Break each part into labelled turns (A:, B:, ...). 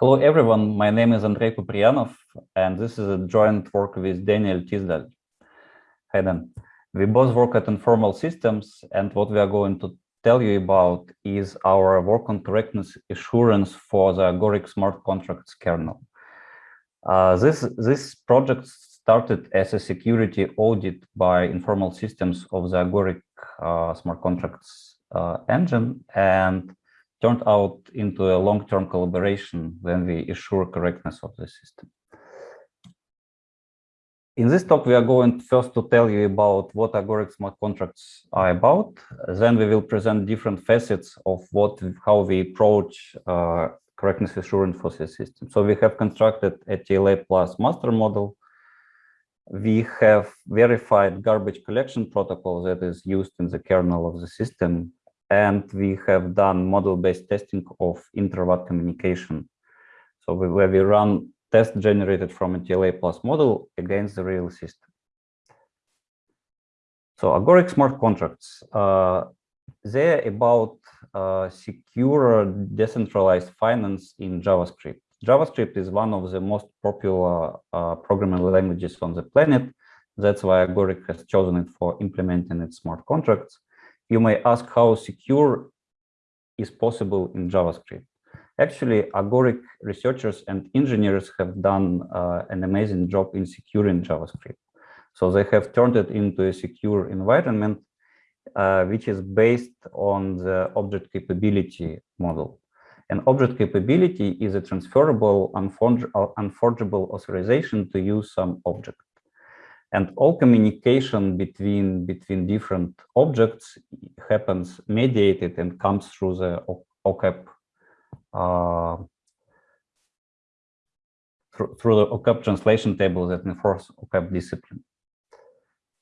A: Hello, everyone. My name is Andrei Kupriyanov, and this is a joint work with Daniel Tisdall. Hi, Dan. We both work at Informal Systems, and what we are going to tell you about is our work on correctness assurance for the Agoric smart contracts kernel. Uh, this, this project started as a security audit by Informal Systems of the Agoric uh, smart contracts uh, engine, and turned out into a long-term collaboration when we assure correctness of the system. In this talk, we are going first to tell you about what Agoric smart contracts are about. Then we will present different facets of what, how we approach uh, correctness assurance for the system. So we have constructed a TLA plus master model. We have verified garbage collection protocol that is used in the kernel of the system. And we have done model-based testing of inter-vat communication. So we, where we run test generated from a TLA plus model against the real system. So Agoric smart contracts, uh, they're about uh, secure decentralized finance in JavaScript. JavaScript is one of the most popular uh, programming languages on the planet. That's why Agoric has chosen it for implementing its smart contracts. You may ask how secure is possible in JavaScript. Actually, Agoric researchers and engineers have done uh, an amazing job in securing JavaScript. So they have turned it into a secure environment, uh, which is based on the object capability model. An object capability is a transferable, unforgeable authorization to use some object. And all communication between, between different objects happens mediated and comes through the OCAP uh, through, through the OCAP translation table that enforce OCAP discipline.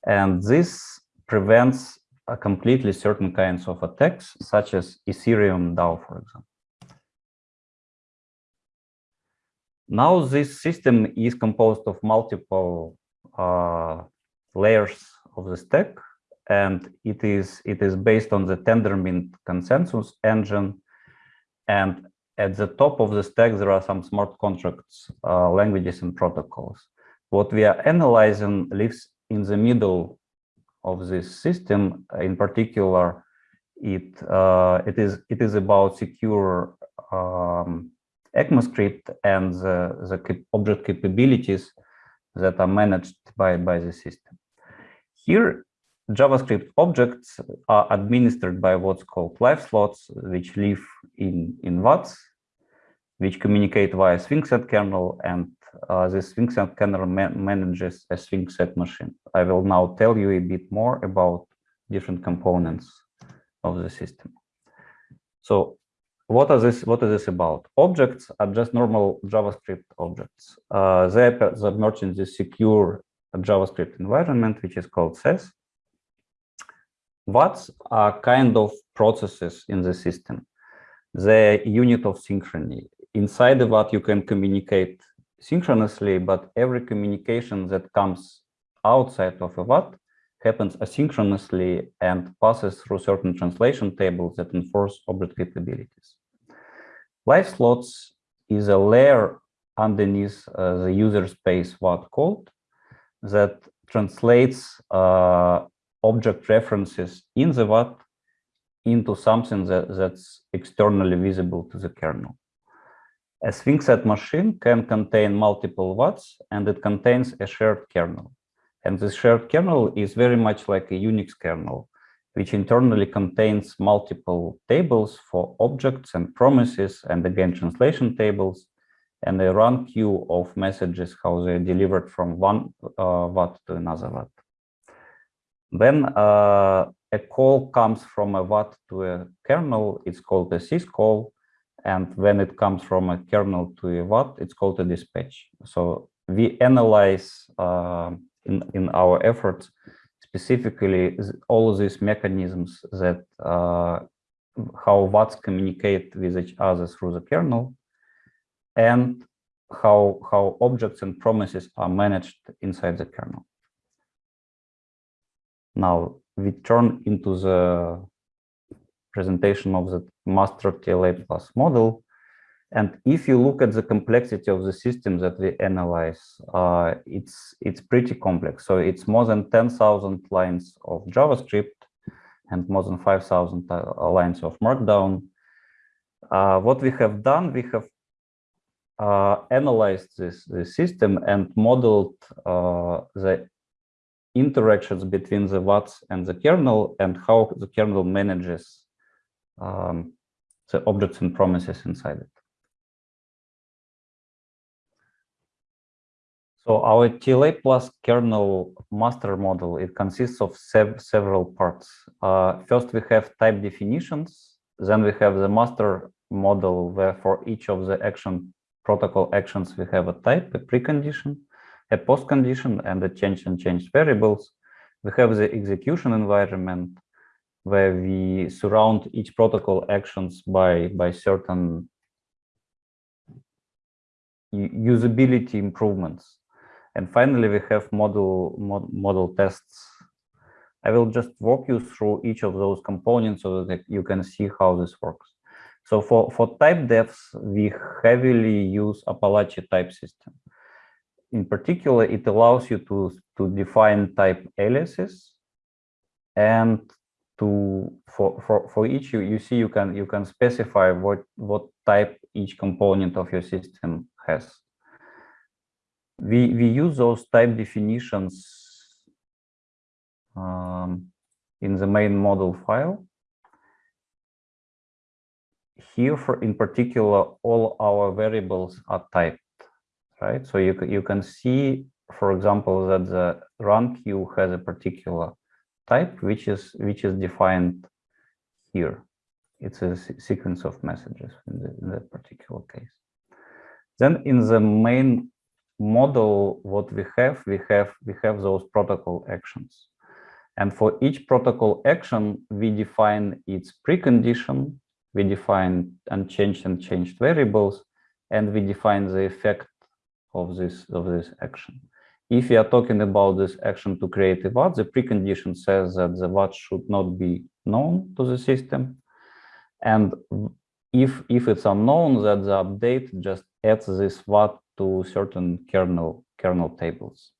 A: And this prevents a completely certain kinds of attacks, such as Ethereum DAO, for example. Now this system is composed of multiple uh, layers of the stack, and it is it is based on the Tendermint consensus engine, and at the top of the stack, there are some smart contracts, uh, languages and protocols. What we are analyzing lives in the middle of this system. In particular, it uh, it is it is about secure um, ECMAScript and the, the object capabilities that are managed by, by the system. Here, JavaScript objects are administered by what's called live slots, which live in, in VATs, which communicate via swing-set kernel, and uh, this swing-set kernel ma manages a swing-set machine. I will now tell you a bit more about different components of the system. So what is this what is this about objects are just normal javascript objects uh, they submerged in this secure javascript environment which is called SES VATs are kind of processes in the system. The unit of synchrony. Inside of VAT you can communicate synchronously, but every communication that comes outside of a VAT happens asynchronously and passes through certain translation tables that enforce object capabilities. Live slots is a layer underneath uh, the user space VAT code that translates uh, object references in the VAT into something that, that's externally visible to the kernel. A swing set machine can contain multiple VATs and it contains a shared kernel. And this shared kernel is very much like a Unix kernel, which internally contains multiple tables for objects and promises, and again, translation tables, and a run queue of messages, how they're delivered from one uh, VAT to another VAT. Then uh, a call comes from a VAT to a kernel, it's called a syscall. And when it comes from a kernel to a VAT, it's called a dispatch. So we analyze uh, in, in our efforts specifically all these mechanisms that uh, how VATs communicate with each other through the kernel and how how objects and promises are managed inside the kernel. Now we turn into the presentation of the master TLA plus model. And if you look at the complexity of the system that we analyze, uh, it's it's pretty complex. So it's more than 10,000 lines of JavaScript and more than 5,000 uh, lines of Markdown. Uh, what we have done, we have uh, analyzed this, this system and modeled uh, the interactions between the VATs and the kernel and how the kernel manages um, the objects and promises inside it. So our TLA plus kernel master model, it consists of sev several parts. Uh, first, we have type definitions. Then we have the master model where for each of the action protocol actions, we have a type, a precondition, a postcondition, and a change and changed variables. We have the execution environment where we surround each protocol actions by, by certain usability improvements. And finally, we have model, mod, model tests. I will just walk you through each of those components so that you can see how this works. So for, for type defs, we heavily use Apalache type system. In particular, it allows you to, to define type aliases and to for, for, for each you, you see you can you can specify what what type each component of your system has we, we use those type definitions um, in the main model file. Here, for in particular, all our variables are typed, right? So you, you can see, for example, that the run queue has a particular type, which is which is defined here. It's a sequence of messages in, the, in that particular case. Then in the main model what we have, we have we have those protocol actions. And for each protocol action, we define its precondition, we define unchanged and changed variables, and we define the effect of this of this action. If we are talking about this action to create a VAT, the precondition says that the VAT should not be known to the system. And if if it's unknown, that the update just adds this VAT to certain kernel kernel tables.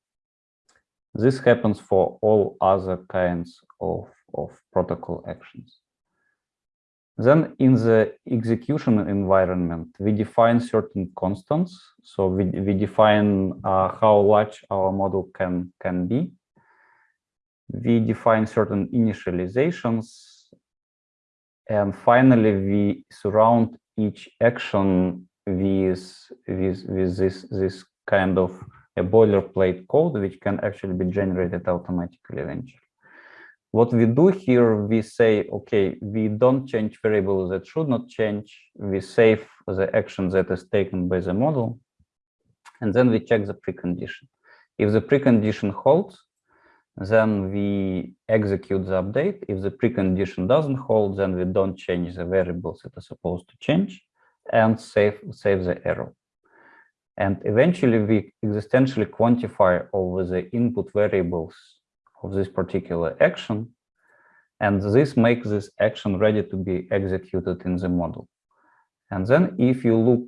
A: This happens for all other kinds of, of protocol actions. Then in the execution environment, we define certain constants. So we, we define uh, how large our model can, can be. We define certain initializations. And finally, we surround each action with with with this this kind of a boilerplate code which can actually be generated automatically eventually. What we do here, we say, okay, we don't change variables that should not change. We save the action that is taken by the model, and then we check the precondition. If the precondition holds, then we execute the update. If the precondition doesn't hold, then we don't change the variables that are supposed to change and save, save the error. And eventually we existentially quantify over the input variables of this particular action. And this makes this action ready to be executed in the model. And then if you look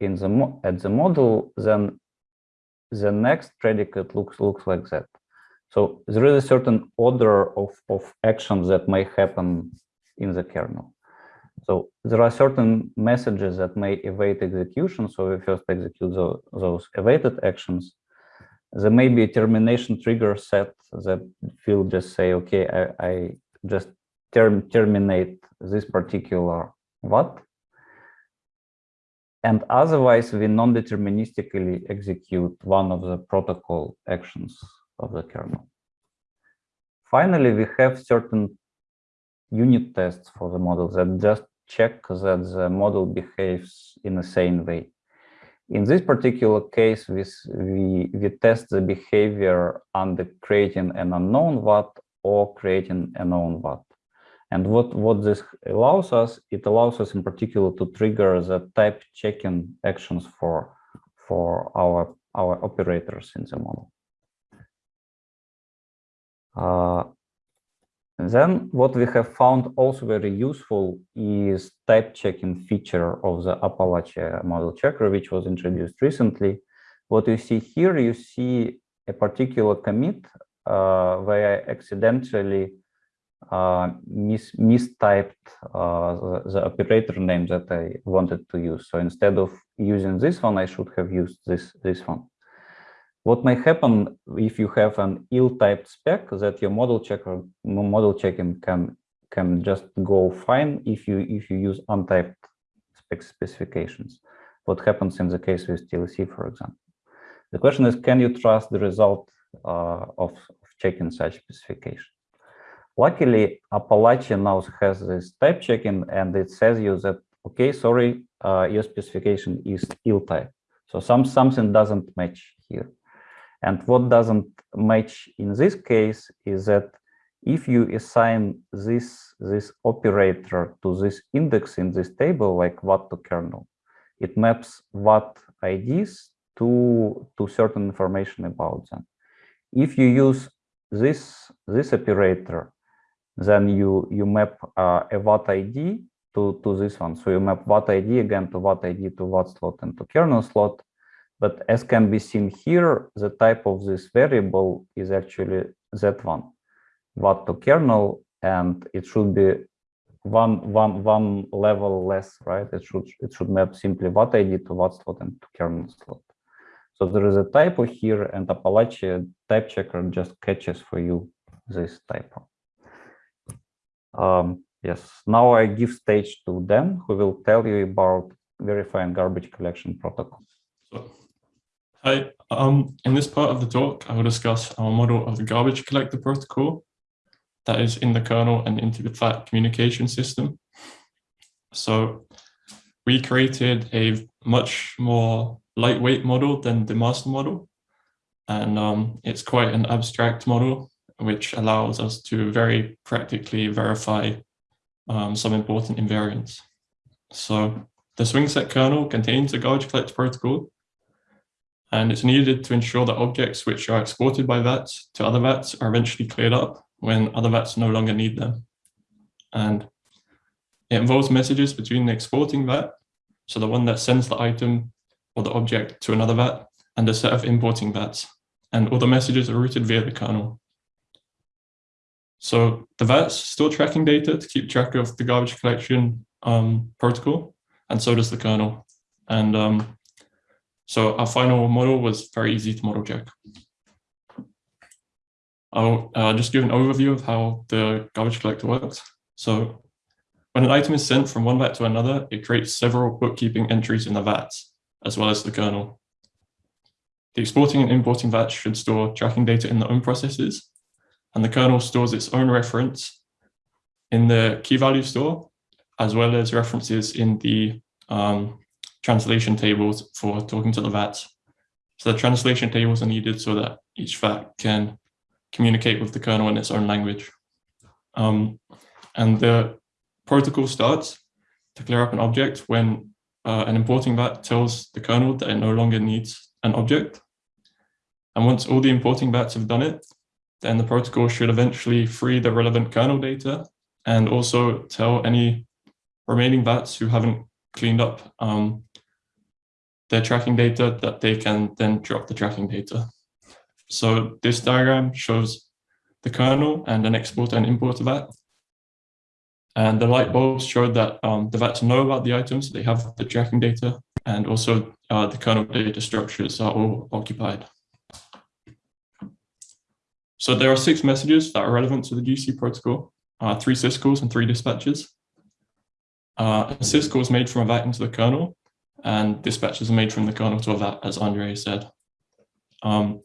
A: in the at the model, then the next predicate looks looks like that. So there is a certain order of, of actions that may happen in the kernel. So there are certain messages that may evade execution. So we first execute those, those evaded actions. There may be a termination trigger set that will just say, okay, I, I just term, terminate this particular VAT. And otherwise, we non-deterministically execute one of the protocol actions of the kernel. Finally, we have certain unit tests for the model that just check that the model behaves in the same way. In this particular case, we, we, we test the behavior under creating an unknown VAT or creating a known VAT. And what, what this allows us, it allows us in particular to trigger the type checking actions for, for our, our operators in the model. Uh, Then what we have found also very useful is type checking feature of the Apalache model checker, which was introduced recently. What you see here, you see a particular commit uh, where I accidentally uh, mis mistyped uh, the, the, operator name that I wanted to use. So instead of using this one, I should have used this, this one. What may happen if you have an ill-typed spec that your model checker model checking can can just go fine if you if you use untyped spec specifications. What happens in the case with TLC, for example? The question is, can you trust the result uh, of, of checking such specification? Luckily, Apalache now has this type checking and it says you that, okay, sorry, uh, your specification is ill type. So some something doesn't match here. And what doesn't match in this case is that if you assign this, this operator to this index in this table, like VAT to kernel, it maps VAT IDs to, to certain information about them. If you use this, this operator, then you, you map uh, a VAT ID to, to this one. So you map VAT ID again to VAT ID to VAT slot and to kernel slot. But as can be seen here, the type of this variable is actually that one, VAT to kernel, and it should be one one one level less, right? It should it should map simply VAT ID to VAT slot and to kernel slot. So there is a typo here, and Apalache type checker just catches for you this typo. Um, yes, now I give stage to Dan, who will tell you about verifying garbage collection protocol.
B: So Hi, um, in this part of the talk, I will discuss our model of the garbage collector protocol that is in the kernel and into the VAT communication system. So we created a much more lightweight model than the master model. And um, it's quite an abstract model, which allows us to very practically verify um, some important invariants. So the swing set kernel contains a garbage collector protocol and it's needed to ensure that objects which are exported by VATs to other VATs are eventually cleared up when other VATs no longer need them. And it involves messages between the exporting VAT, so the one that sends the item or the object to another VAT, and a set of importing VATs. And all the messages are routed via the kernel. So the VATs store tracking data to keep track of the garbage collection um, protocol, and so does the kernel. And um, so our final model was very easy to model check. I'll uh, just give an overview of how the garbage collector works. So when an item is sent from one VAT to another, it creates several bookkeeping entries in the VAT, as well as the kernel. The exporting and importing VATs should store tracking data in their own processes, and the kernel stores its own reference in the key value store, as well as references in the um, translation tables for talking to the VATs. So the translation tables are needed so that each VAT can communicate with the kernel in its own language. Um, and the protocol starts to clear up an object when uh, an importing VAT tells the kernel that it no longer needs an object. And once all the importing VATs have done it, then the protocol should eventually free the relevant kernel data and also tell any remaining VATs who haven't cleaned up um, their tracking data that they can then drop the tracking data. So this diagram shows the kernel and an export and import VAT. And the light bulbs showed that um, the VATs know about the items, they have the tracking data, and also uh, the kernel data structures are all occupied. So there are six messages that are relevant to the GC protocol, uh, three syscalls and three dispatches. Uh, a syscall is made from a VAT into the kernel, and dispatches are made from the kernel to that, as Andre said. Um,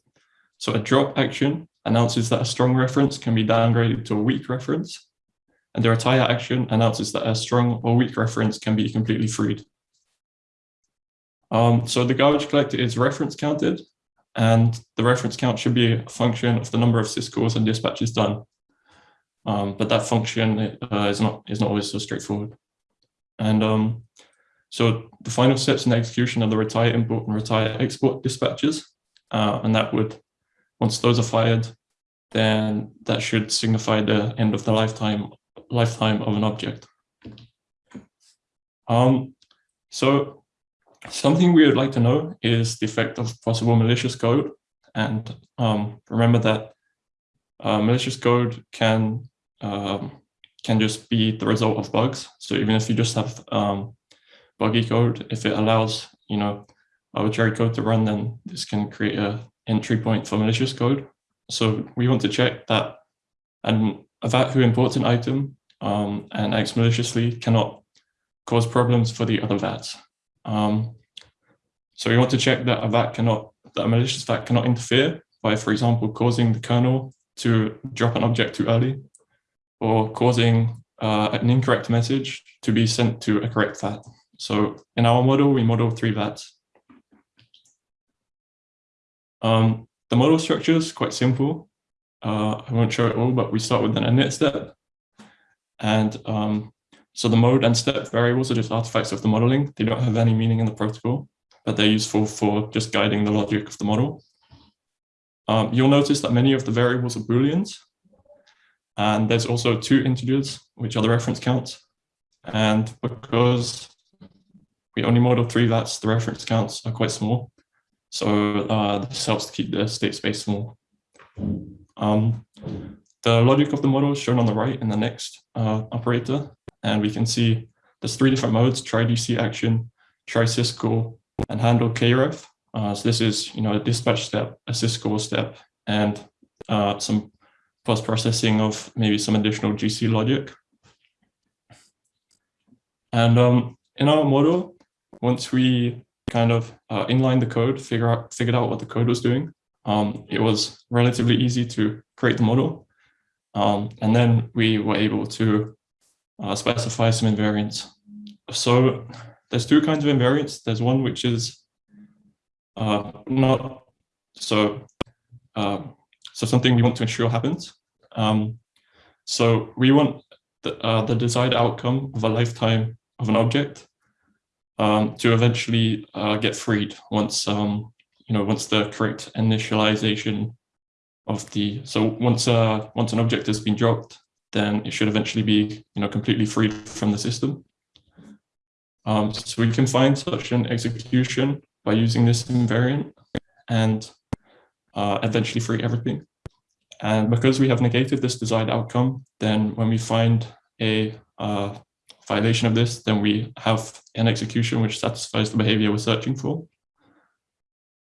B: so a drop action announces that a strong reference can be downgraded to a weak reference, and the retire action announces that a strong or weak reference can be completely freed. Um, so the garbage collector is reference counted, and the reference count should be a function of the number of syscalls and dispatches done. Um, but that function uh, is not is not always so straightforward. And um, so the final steps in execution are the retire import and retire export dispatches. Uh, and that would, once those are fired, then that should signify the end of the lifetime lifetime of an object. Um, so something we would like to know is the effect of possible malicious code. And um, remember that uh, malicious code can um, can just be the result of bugs. So even if you just have um, buggy code, if it allows, you know, arbitrary code to run, then this can create a entry point for malicious code. So we want to check that an, a VAT who imports an item um, and acts maliciously cannot cause problems for the other VATs. Um, so we want to check that a VAT cannot, that a malicious VAT cannot interfere by, for example, causing the kernel to drop an object too early or causing uh, an incorrect message to be sent to a correct VAT. So in our model, we model three VATs. Um, the model structure is quite simple. Uh, I won't show it all, but we start with an init step. And um, so the mode and step variables are just artifacts of the modeling. They don't have any meaning in the protocol, but they're useful for just guiding the logic of the model. Um, you'll notice that many of the variables are Booleans. And there's also two integers, which are the reference counts. And because we only model three VATs, the reference counts are quite small. So uh, this helps to keep the state space small. Um, the logic of the model is shown on the right in the next uh, operator. And we can see there's three different modes, try DC action, try syscall, and handle kref. Uh, so this is, you know, a dispatch step, a syscall step, and uh, some post-processing of maybe some additional GC logic. And um, in our model, once we kind of uh, inline the code, figure out, figured out what the code was doing, um, it was relatively easy to create the model. Um, and then we were able to uh, specify some invariants. So there's two kinds of invariants. There's one which is uh, not so uh, so something we want to ensure happens. Um, so we want the, uh, the desired outcome of a lifetime of an object um, to eventually uh, get freed once um, you know once the correct initialization of the so once uh, once an object has been dropped, then it should eventually be you know completely freed from the system. Um, so we can find such an execution by using this invariant and uh, eventually free everything. And because we have negated this desired outcome, then when we find a uh, violation of this, then we have an execution which satisfies the behavior we're searching for.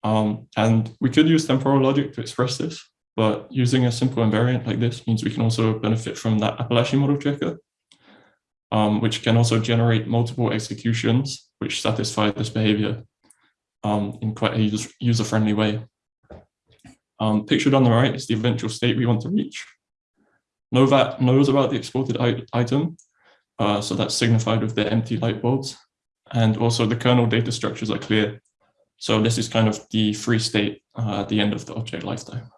B: Um, and we could use temporal logic to express this, but using a simple invariant like this means we can also benefit from that Apalache model checker, um, which can also generate multiple executions which satisfy this behavior um, in quite a user-friendly way. Um, pictured on the right is the eventual state we want to reach. No VAT knows about the exported item, uh, so that's signified with the empty light bulbs. And also the kernel data structures are clear. So this is kind of the free state uh, at the end of the object lifetime.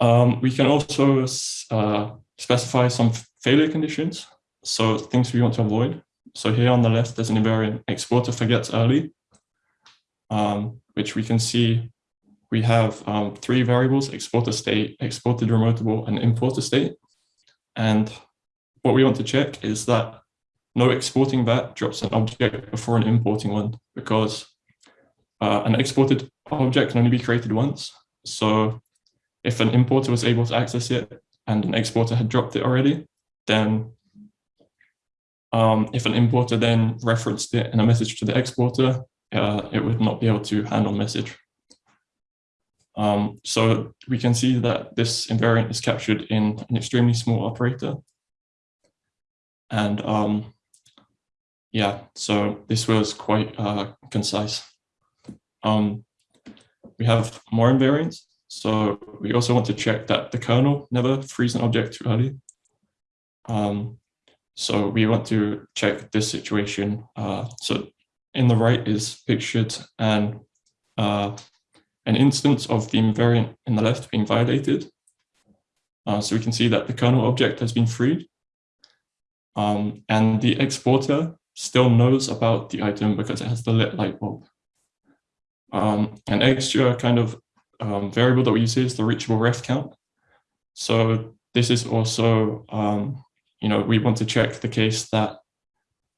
B: Um, we can also uh, specify some failure conditions, so things we want to avoid. So here on the left, there's an invariant exporter forgets early, um, which we can see we have um, three variables, exporter state, exported remotable, and importer state. And what we want to check is that no exporting that drops an object before an importing one, because uh, an exported object can only be created once. So if an importer was able to access it and an exporter had dropped it already, then um, if an importer then referenced it in a message to the exporter, uh, it would not be able to handle message. Um, so we can see that this invariant is captured in an extremely small operator. And um, yeah, so this was quite uh, concise. Um, we have more invariants. So we also want to check that the kernel never frees an object too early. Um, so we want to check this situation. Uh, so in the right is pictured and uh, an instance of the invariant in the left being violated. Uh, so we can see that the kernel object has been freed. Um, and the exporter still knows about the item because it has the lit light bulb. Um, an extra kind of um, variable that we use here is the reachable ref count. So this is also, um, you know, we want to check the case that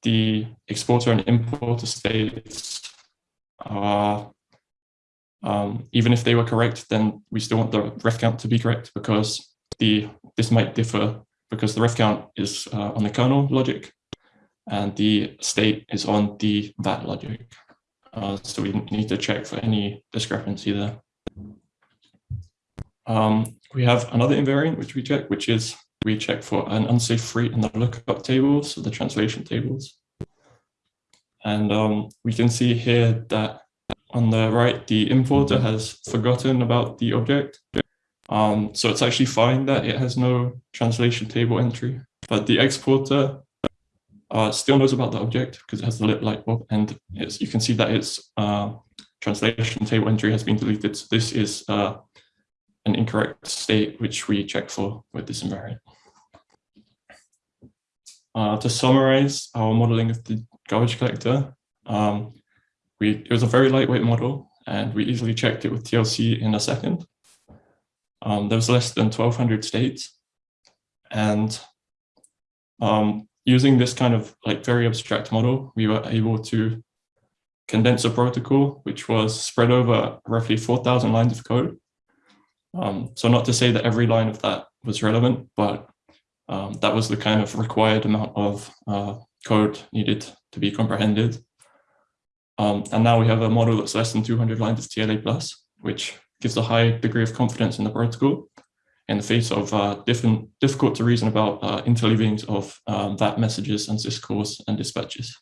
B: the exporter and importer states are, um, even if they were correct, then we still want the ref count to be correct because the this might differ because the ref count is uh, on the kernel logic and the state is on the VAT logic. Uh, so we need to check for any discrepancy there. Um, we have another invariant which we check, which is we check for an unsafe free in the lookup tables, so the translation tables. And um, we can see here that on the right, the importer has forgotten about the object. Um, so it's actually fine that it has no translation table entry, but the exporter uh, still knows about the object because it has the lit light bulb and you can see that its uh, translation table entry has been deleted. So this is uh, an incorrect state, which we check for with this invariant. Uh, to summarize our modeling of the garbage collector, um, we, it was a very lightweight model and we easily checked it with TLC in a second. Um, there was less than 1200 states and um, using this kind of like very abstract model, we were able to condense a protocol which was spread over roughly 4,000 lines of code um, so not to say that every line of that was relevant, but um, that was the kind of required amount of uh, code needed to be comprehended. Um, and now we have a model that's less than 200 lines of TLA plus, which gives a high degree of confidence in the protocol in the face of uh, different, difficult to reason about uh, interleavings of um, VAT messages and syscalls and dispatches.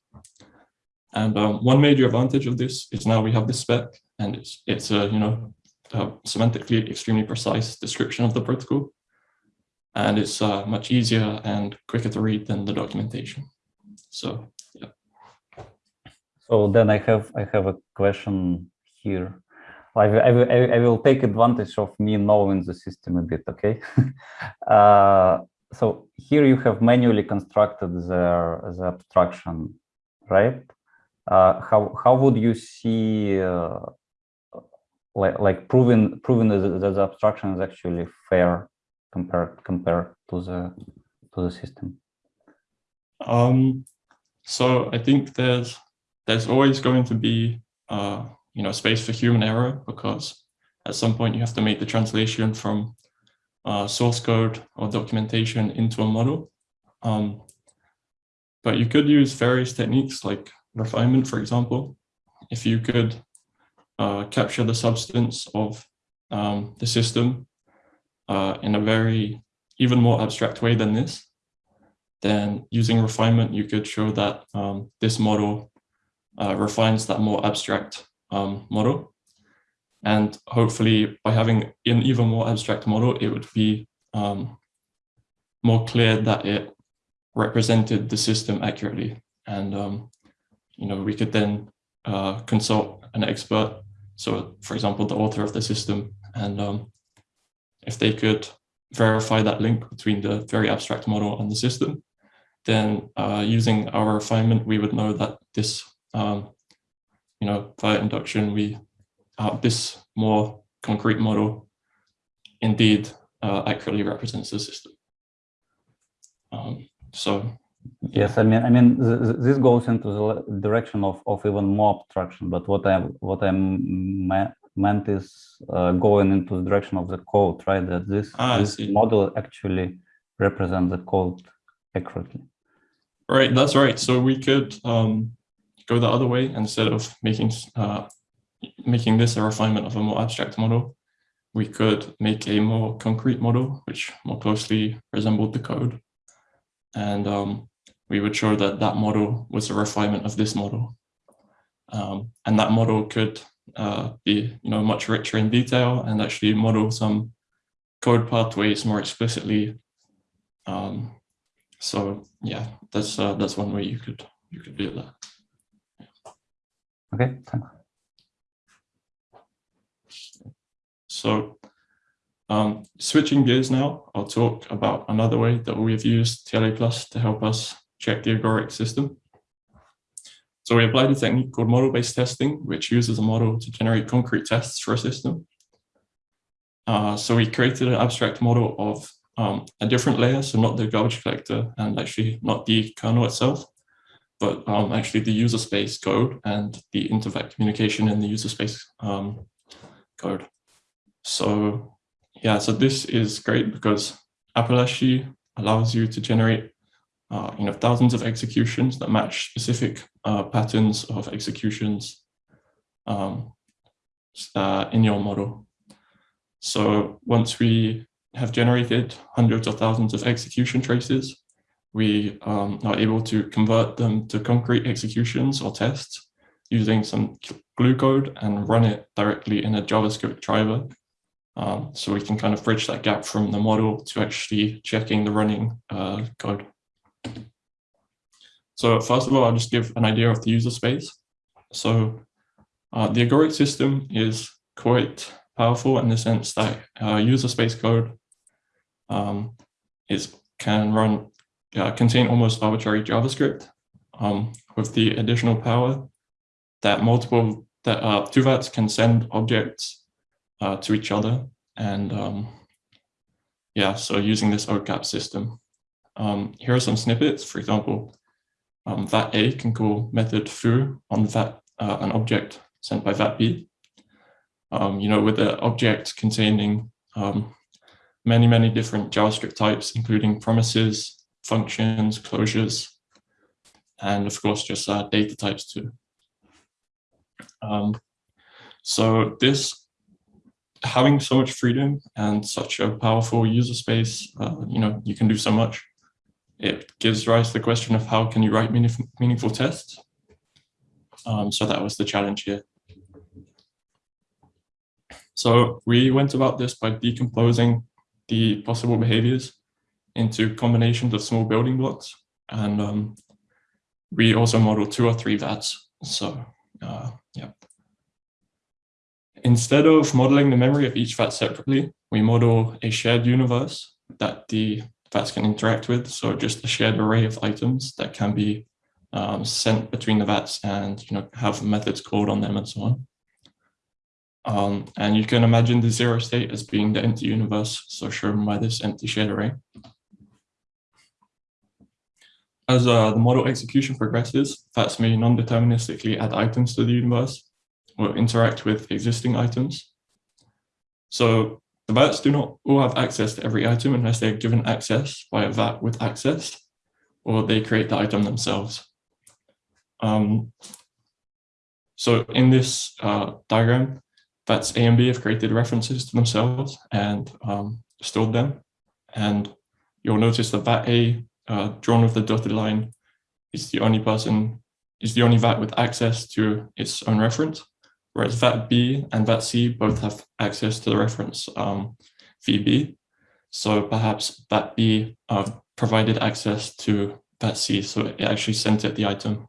B: And um, one major advantage of this is now we have this spec and it's, it's a, you know, uh, semantically extremely precise description of the protocol. And it's uh, much easier and quicker to read than the documentation. So.
A: So then I have I have a question here. I, I, I will take advantage of me knowing the system a bit, okay? uh, so here you have manually constructed the, the abstraction, right? Uh, how, how would you see uh, like like proving proving that the abstraction is actually fair compared compared to the to the system
B: um so i think there's there's always going to be uh you know space for human error because at some point you have to make the translation from uh, source code or documentation into a model. Um but you could use various techniques like refinement for example. If you could uh, capture the substance of um, the system uh, in a very even more abstract way than this, then using refinement, you could show that um, this model uh, refines that more abstract um, model. And hopefully by having an even more abstract model, it would be um, more clear that it represented the system accurately. And, um, you know, we could then uh, consult an expert so for example, the author of the system, and um, if they could verify that link between the very abstract model and the system, then uh, using our refinement, we would know that this, um, you know, via induction, we uh, this more concrete model indeed uh, accurately represents the system. Um, so
A: Yes, I mean, I mean, th this goes into the direction of, of even more abstraction. But what I what I meant is uh, going into the direction of the code, right? That this,
B: ah,
A: this model actually represents the code accurately.
B: Right, that's right. So we could um, go the other way instead of making uh, making this a refinement of a more abstract model. We could make a more concrete model, which more closely resembled the code. And um, we would show that that model was a refinement of this model. Um, and that model could uh, be you know, much richer in detail and actually model some code pathways more explicitly. Um, so yeah, that's uh, that's one way you could you could do that.
A: Okay, thanks.
B: So um, switching gears now, I'll talk about another way that we've used TLA Plus to help us check the agoric system. So we applied a technique called model-based testing, which uses a model to generate concrete tests for a system. Uh, so we created an abstract model of um, a different layer, so not the garbage collector and actually not the kernel itself, but um, actually the user space code and the interfact communication in the user space um, code. So yeah, so this is great because Apalache allows you to generate uh, you know, thousands of executions that match specific uh, patterns of executions um, uh, in your model. So once we have generated hundreds of thousands of execution traces, we um, are able to convert them to concrete executions or tests using some glue code and run it directly in a JavaScript driver. Um, so we can kind of bridge that gap from the model to actually checking the running uh, code. So first of all, I'll just give an idea of the user space. So uh, the agoric system is quite powerful in the sense that uh, user space code um, is can run uh, contain almost arbitrary JavaScript um, with the additional power that multiple that uh, vats can send objects uh, to each other and um, yeah so using this OCAP system. Um, here are some snippets. For example um, vat a can call method foo on vat uh, an object sent by vat b. Um, you know with the object containing um, many many different JavaScript types including promises functions, closures, and of course just uh, data types too. Um, so this having so much freedom and such a powerful user space, uh, you know, you can do so much. It gives rise to the question of how can you write meaningful, meaningful tests? Um, so that was the challenge here. So we went about this by decomposing the possible behaviors into combinations of small building blocks. And um, we also model two or three VATs. So uh, yeah. Instead of modeling the memory of each VAT separately, we model a shared universe that the VATs can interact with. So just a shared array of items that can be um, sent between the VATs and you know have methods called on them and so on. Um, and you can imagine the zero state as being the empty universe, so shown by this empty shared array. As uh, the model execution progresses, VATs may non-deterministically add items to the universe or interact with existing items. So the VATs do not all have access to every item unless they're given access by a VAT with access, or they create the item themselves. Um, so in this uh, diagram, VATs A and B have created references to themselves and um, stored them. And you'll notice that VAT A uh, drawn with the dotted line is the only person, is the only VAT with access to its own reference, whereas VAT B and VAT C both have access to the reference um, VB. So perhaps VAT B uh, provided access to VAT C, so it actually sent it the item.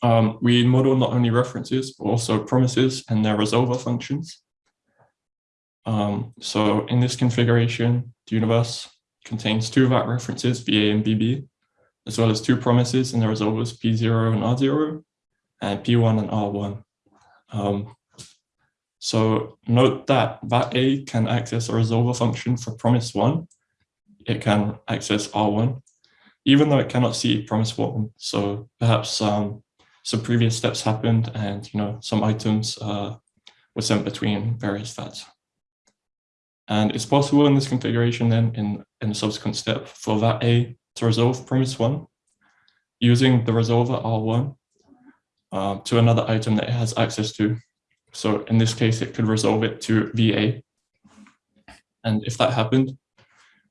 B: Um, we model not only references, but also promises and their resolver functions. Um, so in this configuration, the universe contains two VAT references, VA and VB, as well as two promises and the resolvers P0 and R0, and P1 and R1. Um, so note that VAT A can access a resolver function for promise one. It can access R1, even though it cannot see promise one. So perhaps um, some previous steps happened and you know some items uh, were sent between various VATs. And it's possible in this configuration then in, in a subsequent step for VAT A to resolve promise one using the resolver R1 uh, to another item that it has access to. So in this case, it could resolve it to VA. And if that happened,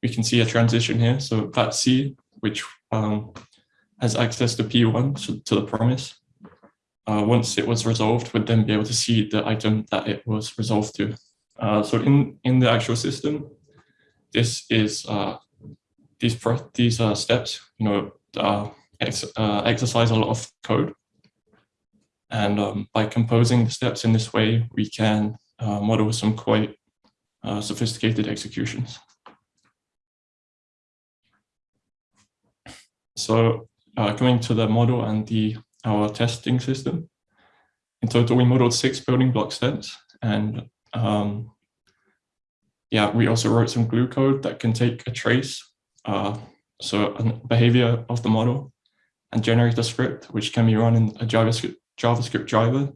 B: we can see a transition here. So VAT C, which um, has access to P1, so to the promise, uh, once it was resolved, would then be able to see the item that it was resolved to. Uh, so in, in the actual system, this is uh, these these uh, steps, you know, uh, ex uh, exercise a lot of code. And um, by composing the steps in this way, we can uh, model some quite sophisticated executions. So coming to the model and the our testing system, in total, we modeled six building block steps and um, yeah, we also wrote some glue code that can take a trace, uh, so a behavior of the model, and generate a script which can be run in a JavaScript, JavaScript driver,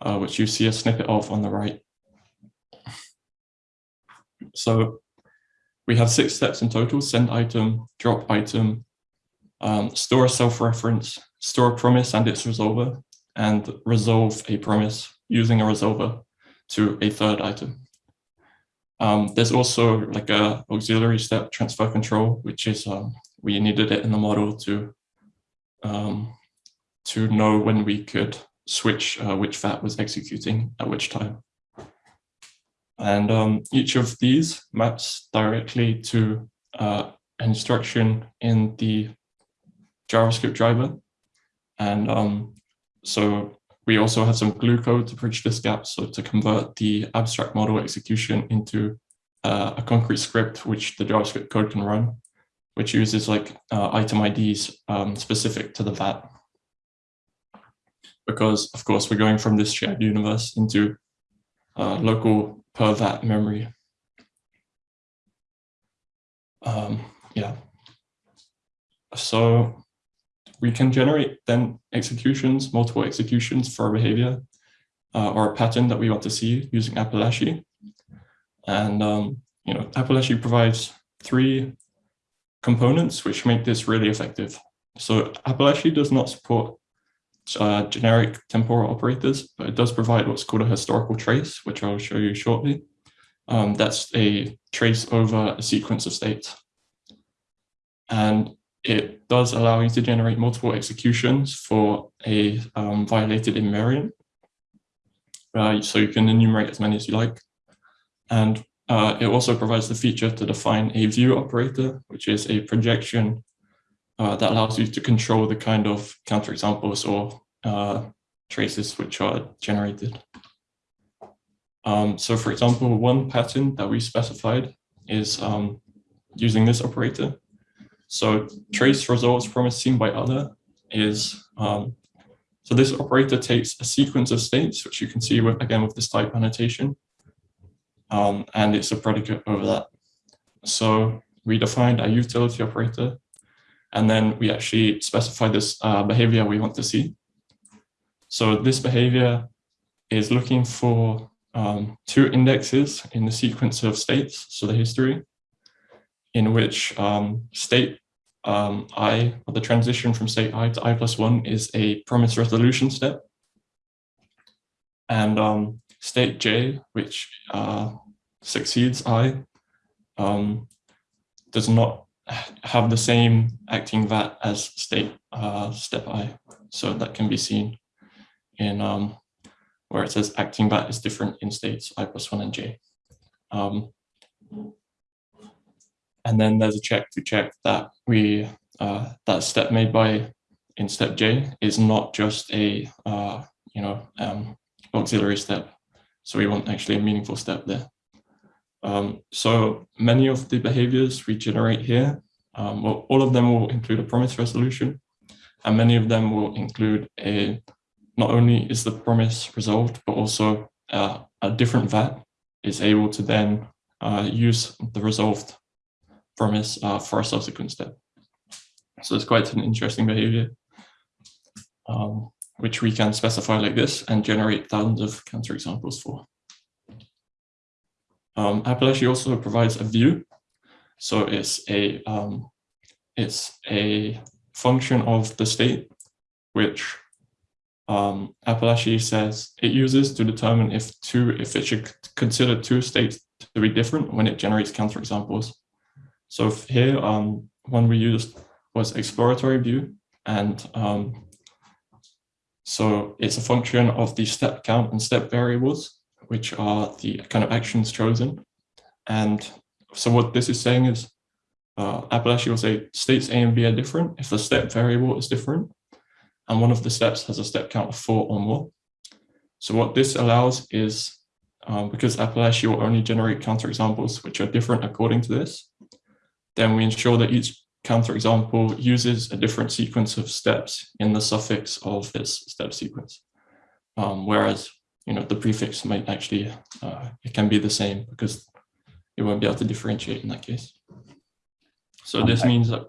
B: uh, which you see a snippet of on the right. So we have six steps in total, send item, drop item, um, store a self-reference, store a promise and its resolver, and resolve a promise using a resolver to a third item. Um, there's also like a auxiliary step transfer control, which is um, we needed it in the model to um, to know when we could switch uh, which VAT was executing at which time. And um, each of these maps directly to uh, an instruction in the JavaScript driver. And um, so we also have some glue code to bridge this gap. So to convert the abstract model execution into uh, a concrete script, which the JavaScript code can run, which uses like uh, item IDs um, specific to the VAT. Because of course, we're going from this shared universe into uh, local per VAT memory. Um, yeah. So we can generate then executions, multiple executions for a behavior uh, or a pattern that we want to see using Apalache. And, um, you know, Apalache provides three components which make this really effective. So Apalache does not support uh, generic temporal operators, but it does provide what's called a historical trace, which I'll show you shortly. Um, that's a trace over a sequence of states. And it does allow you to generate multiple executions for a um, violated invariant. Uh, so you can enumerate as many as you like. And uh, it also provides the feature to define a view operator, which is a projection uh, that allows you to control the kind of counterexamples or uh, traces which are generated. Um, so for example, one pattern that we specified is um, using this operator. So trace results from a seen by other is, um, so this operator takes a sequence of states, which you can see with, again with this type annotation, um, and it's a predicate over that. So we defined a utility operator, and then we actually specify this uh, behavior we want to see. So this behavior is looking for um, two indexes in the sequence of states, so the history, in which um, state um, i, or the transition from state i to i plus one is a promise resolution step. And um, state j, which uh, succeeds i, um, does not have the same acting VAT as state uh, step i. So that can be seen in um, where it says acting VAT is different in states i plus one and j. Um, and then there's a check to check that we uh, that step made by in step J is not just a uh, you know um, auxiliary step. So we want actually a meaningful step there. Um, so many of the behaviors we generate here, um, well, all of them will include a promise resolution, and many of them will include a not only is the promise resolved, but also uh, a different VAT is able to then uh, use the resolved promise uh, for a subsequent step. So it's quite an interesting behavior, um, which we can specify like this and generate thousands of counterexamples for. Um, also provides a view. So it's a um, it's a function of the state, which um, says it uses to determine if two if it should consider two states to be different when it generates counterexamples. So here, um, one we used was exploratory view, and um, so it's a function of the step count and step variables, which are the kind of actions chosen. And so what this is saying is uh, Apalache will say states A and B are different if the step variable is different, and one of the steps has a step count of four or more. So what this allows is, um, because Apalache will only generate counterexamples which are different according to this, then we ensure that each counterexample uses a different sequence of steps in the suffix of this step sequence. Um, whereas you know, the prefix might actually, uh, it can be the same because it won't be able to differentiate in that case. So this
A: Okay.
B: means that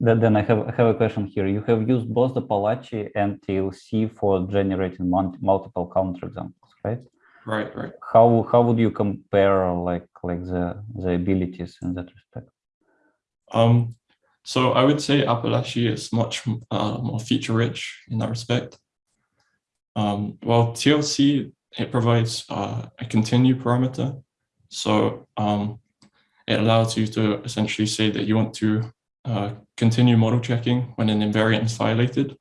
A: Then, I have, I have a question here. You have used both Apalache and TLC for generating multiple counterexamples, right?
B: Right, right.
A: How how would you compare like like the the abilities in that respect?
B: Um, so I would say Apalache is much uh, more feature rich in that respect. Um, while TLC, it provides uh, a continue parameter. So um, it allows you to essentially say that you want to uh, continue model checking when an invariant is violated,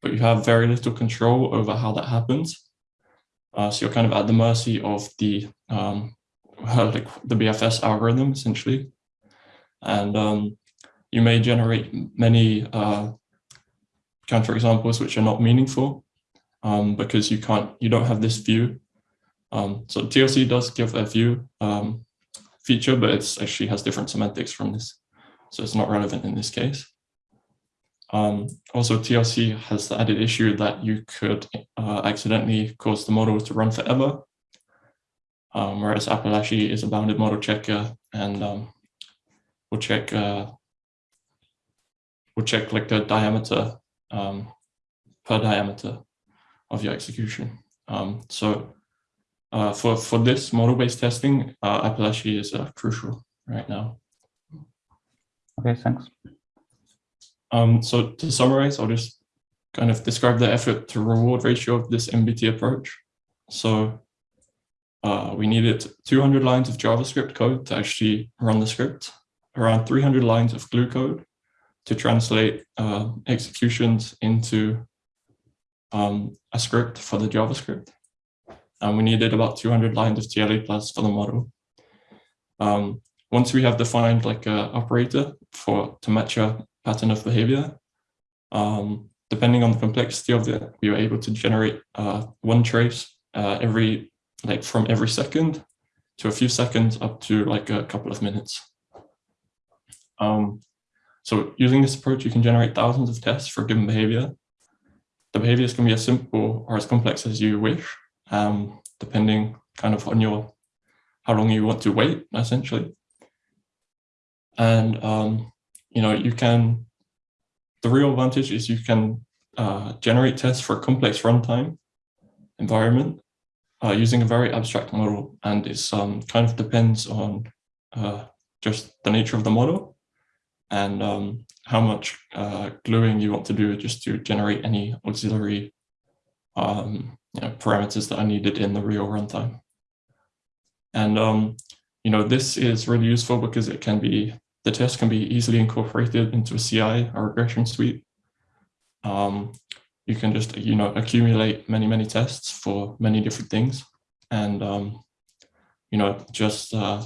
B: but you have very little control over how that happens. Uh, so you're kind of at the mercy of the um, like the BFS algorithm essentially, and um, you may generate many uh, counterexamples which are not meaningful um, because you can't you don't have this view. Um, so TLC does give a view um, feature, but it's actually has different semantics from this, so it's not relevant in this case. Um, also, TLC has the added issue that you could uh, accidentally cause the model to run forever, um, whereas Apalache is a bounded model checker and will check uh, will check like the diameter um, per diameter of your execution. Um, so uh, for for this model-based testing, uh, Apalache is uh, crucial right now.
A: Okay, thanks.
B: Um, so to summarize, I'll just kind of describe the effort to reward ratio of this MBT approach. So uh, we needed 200 lines of JavaScript code to actually run the script, around 300 lines of glue code to translate uh, executions into um, a script for the JavaScript. And we needed about 200 lines of TLA plus for the model. Um, once we have defined like a operator for to match a pattern of behavior, um, depending on the complexity of it, we were able to generate uh, one trace uh, every like from every second to a few seconds up to like a couple of minutes. Um, so using this approach, you can generate thousands of tests for a given behavior. The behaviors can be as simple or as complex as you wish, um, depending kind of on your how long you want to wait, essentially. And um, you know, you can. The real advantage is you can uh, generate tests for a complex runtime environment uh, using a very abstract model, and it's um, kind of depends on uh, just the nature of the model and um, how much uh, gluing you want to do just to generate any auxiliary um, you know, parameters that are needed in the real runtime. And um, you know this is really useful because it can be the test can be easily incorporated into a CI or regression suite. Um, you can just you know accumulate many many tests for many different things, and um, you know just uh,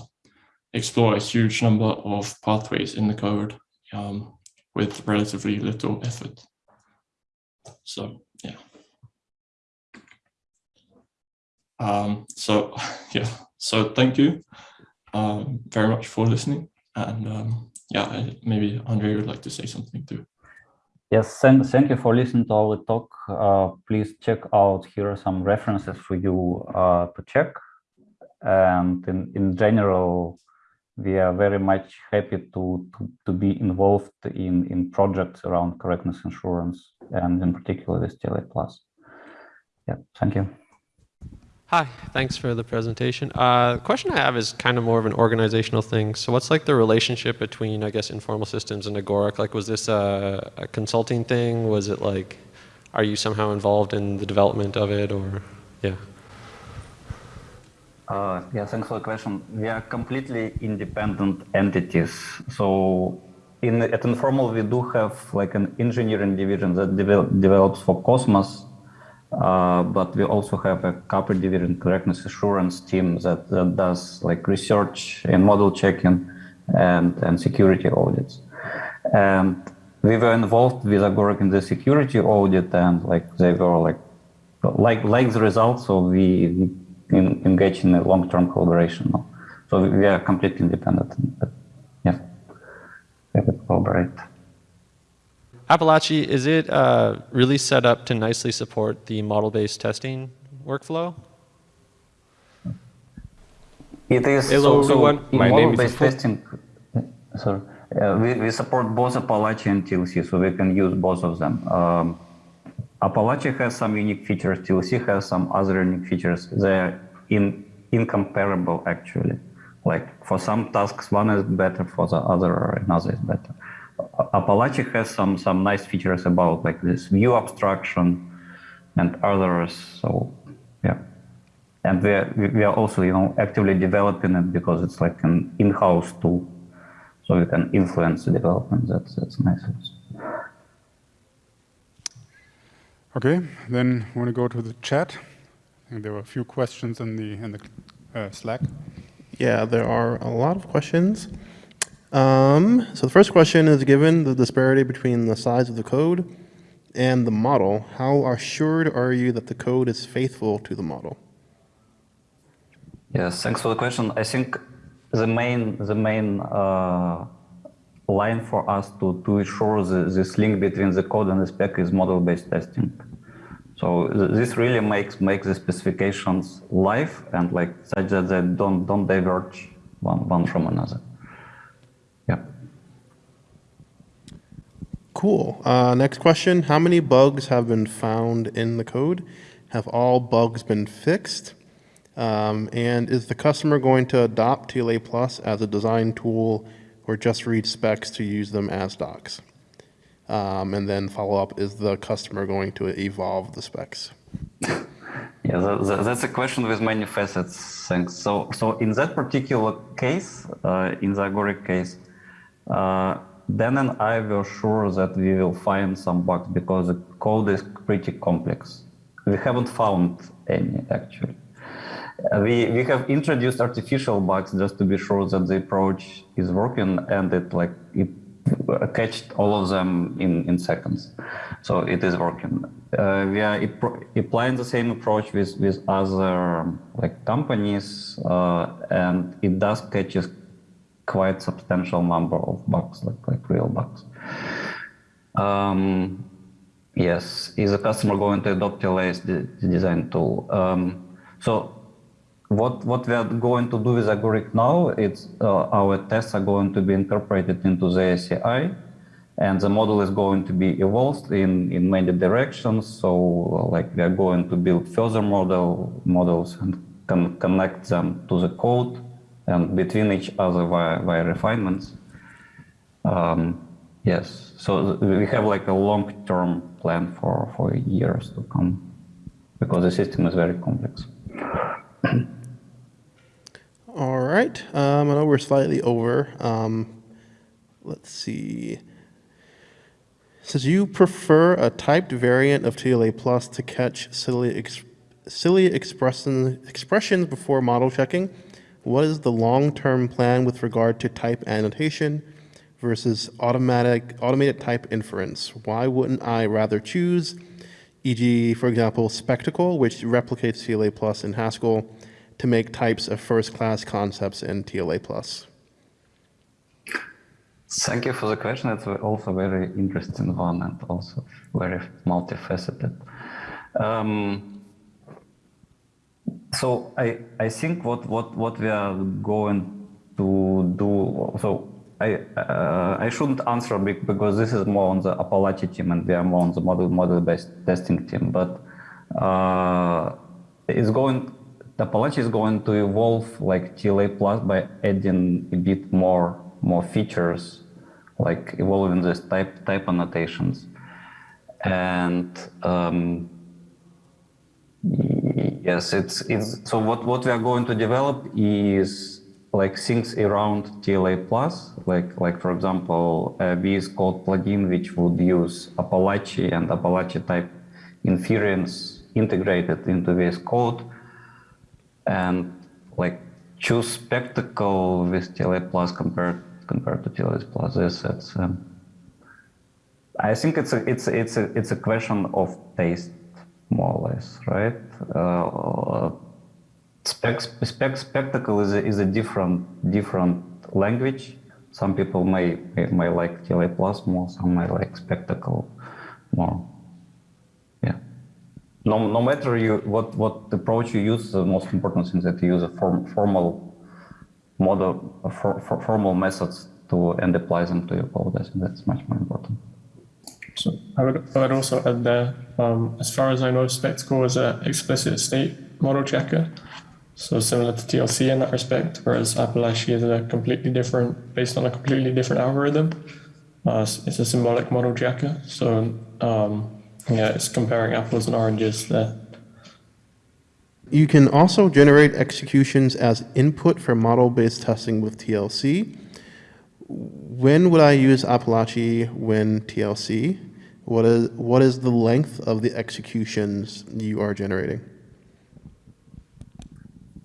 B: explore a huge number of pathways in the code um, with relatively little effort. So yeah. Um, so yeah, so thank you um, very much for listening. And um, yeah, maybe Andre would like to say something too.
A: Yes, thank, thank you for listening to our talk. Uh, please check out here are some references for you uh, to check. And in, in general, we are very much happy to, to, to be involved in, in projects around correctness assurance and in particular with TLA Plus. Yeah, thank you.
C: Hi, thanks for the presentation. Uh, the question I have is kind of more of an organizational thing. So what's like the relationship between, I guess, informal systems and Agoric? Like, was this a, a consulting thing? Was it like, are you somehow involved in the development of it or, yeah?
A: Uh, yeah, thanks for the question. We are completely independent entities. So in at Informal, we do have like an engineering division that devel develops for Cosmos, uh, but we also have a corporate division correctness assurance team that, that does like research and model checking and, and security audits. And we were involved with Agoric in the security audit and like they were like like like the results so we, we in, engage in a long-term collaboration now. so we, we are completely independent but yeah we could collaborate
C: Apalache, is it uh, really set up to nicely support the model-based testing workflow?
A: It is
D: Hello,
A: so, so
D: everyone.
A: in
D: My name is
A: model-based testing. Sorry, uh, we, we support both Apalache and TLC, so we can use both of them. Um, Apalache has some unique features. TLC has some other unique features. They're in incomparable actually. Like for some tasks, one is better. For the other, another is better. A- Apalache has some some nice features about like this view abstraction and others. So yeah and we are, we- are also you know actively developing it because it's like an in-house tool so we can influence the development that's that's nice.
E: Okay, then want to go to the chat. I think there were a few questions in the in the uh, Slack.
F: Yeah, there are a lot of questions. Um, so the first question is given the disparity between the size of the code and the model, how assured are you that the code is faithful to the model?
A: yes thanks for the question i think the main the main uh, line for us to to ensure the, this link between the code and the spec is model-based testing so th- this really makes makes the specifications live and like such that they don't don't diverge one one from another yeah
F: Cool. Uh, next question, how many bugs have been found in the code? Have all bugs been fixed? Um, and is the customer going to adopt TLA Plus as a design tool or just read specs to use them as docs? Um, and then follow up, is the customer going to evolve the specs?
A: Yeah, that, that- that's a question with many facets. Thanks. So, so in that particular case, uh, in the Agoric case, uh, Dan and I were sure that we will find some bugs because the code is pretty complex. We haven't found any actually. Uh, we we have introduced artificial bugs just to be sure that the approach is working and it like it catched all of them in in seconds. So it is working. Uh, we are applying the same approach with with other like companies uh, and it does catches quite substantial number of bugs like like real bugs. Um, Yes, is the customer going to adopt TLA as the, the design tool? Um, so what what we are going to do with Agoric now, it's uh, our tests are going to be incorporated into the ACI, and the model is going to be evolved in, in many directions. So like we are going to build further model models and can connect them to the code and between each other via, via refinements. Um, yes, so we have like a long-term plan for, for years to come because the system is very complex.
F: Right. Um, I know we're slightly over. Um, let's see. Says you prefer a typed variant of TLA Plus to catch silly, ex- silly expression, expressions before model checking. What is the long-term plan with regard to type annotation versus automatic automated type inference? Why wouldn't I rather choose, e.g., for example, Spectacle, which replicates TLA Plus in Haskell, to make types of first-class concepts in TLA Plus?
A: Thank you for the question. It's also very interesting one and also very multifaceted. Um, so I I think what what what we are going to do. So I uh, I shouldn't answer because this is more on the Apalache team and we are more on the model model based testing team. But uh, it's going. Apalache is going to evolve like TLA plus by adding a bit more more features, like evolving this type type annotations, and um, yes, it's it's so what what we are going to develop is like things around TLA plus, like like for example, a VS Code plugin which would use Apalache and Apalache type inference integrated into VS Code and like choose spectacle with TLA plus compared compared to TLA plus. This it's um, I think it's a it's it's a it's a question of taste more or less, right? Uh, spec, spec spectacle is a, is a different different language. Some people may may, may like TLA plus more. Some may like spectacle more. No, no matter you what what approach you use, the most important thing is that you use a form, formal model, for, for, formal methods to and apply them to your code. I think that's much more important.
B: So I would, I would also add there, um, as far as I know, Spectacle is an explicit state model checker. So similar to TLC in that respect, whereas Apalache is a completely different, based on a completely different algorithm. Uh, it's it's a symbolic model checker. So um, yeah, it's comparing apples and oranges there.
F: You can also generate executions as input for model-based testing with TLC. When would I use Apalache when TLC? What is, what is the length of the executions you are generating?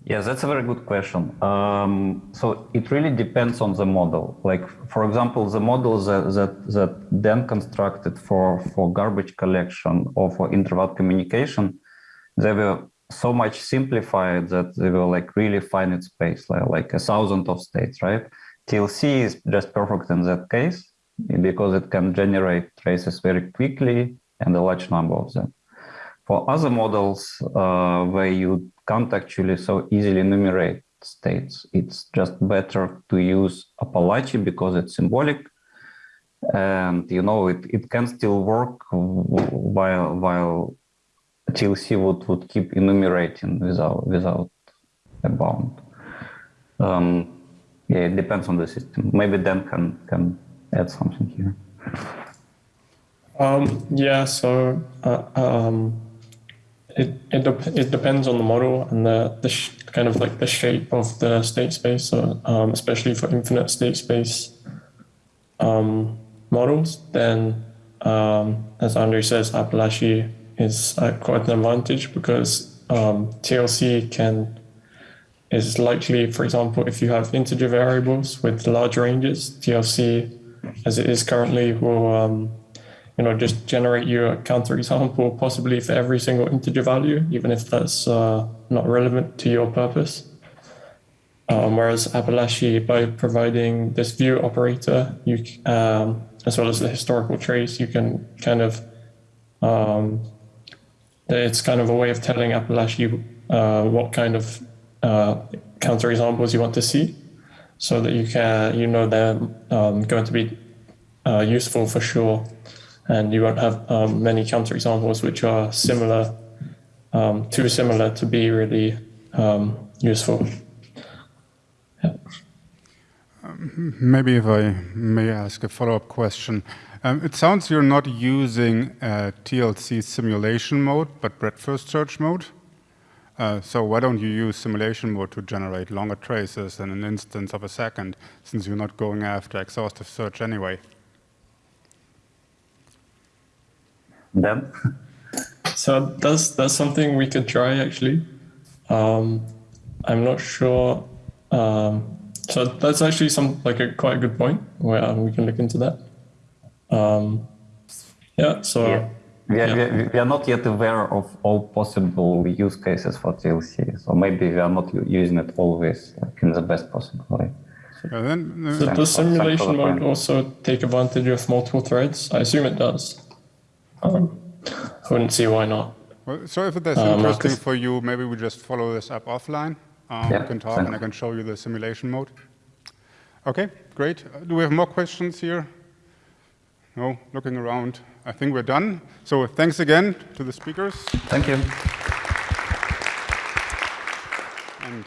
A: Yes, that's a very good question. Um, so it really depends on the model. Like, for example, the models that, that, that Dan constructed for, for garbage collection or for inter-vat communication, they were so much simplified that they were like really finite space, like, like a thousand of states, right? TLC is just perfect in that case because it can generate traces very quickly and a large number of them. For other models uh, where you can't actually so easily enumerate states, it's just better to use Apalache because it's symbolic and you know it, it can still work while while TLC would, would keep enumerating without without a bound. Um, yeah, it depends on the system. Maybe Dan can can add something here.
B: Um, yeah, so uh, um, it it, de- it depends on the model and the, the sh- kind of like the shape of the state space. So um, especially for infinite state space um, models, then um, as Andre says, Apalache is uh, quite an advantage because um, TLC can is likely, for example, if you have integer variables with large ranges, TLC, as it is currently, will um, you know just generate you a counterexample possibly for every single integer value, even if that's uh, not relevant to your purpose. Um, whereas Apalache, by providing this view operator, you um, as well as the historical trace, you can kind of um, it's kind of a way of telling Apalache uh, what kind of uh, counterexamples you want to see, so that you can you know they're um, going to be uh, useful for sure, and you won't have um, many counterexamples which are similar, um, too similar to be really um, useful. Yeah.
E: Maybe if I may ask a follow-up question. Um, it sounds you're not using uh, TLC simulation mode, but breadth first search mode. Uh, so why don't you use simulation mode to generate longer traces in an instance of a second, since you're not going after exhaustive search anyway?
A: Dan?
B: So that's that's something we could try actually. Um, I'm not sure. Um, so that's actually some like a quite a good point where um, we can look into that. Um, yeah. So.
A: Yeah. We are, yeah. we are not yet aware of all possible use cases for TLC, so maybe we are not using it always like, in the best possible way.
E: Yeah, then, uh,
B: So does simulation mode also take advantage of multiple threads? I assume it does. Um, I wouldn't see why not.
E: well, so if that's
B: Uh,
E: interesting
B: Markus?
E: for you, maybe we just follow this up offline. Um,
A: Yeah,
E: we can talk
A: thank
E: and I can show you the simulation mode. Okay, great. Uh, Do we have more questions here? No, looking around. I think we're done. So thanks again to the speakers.
A: Thank you.
E: And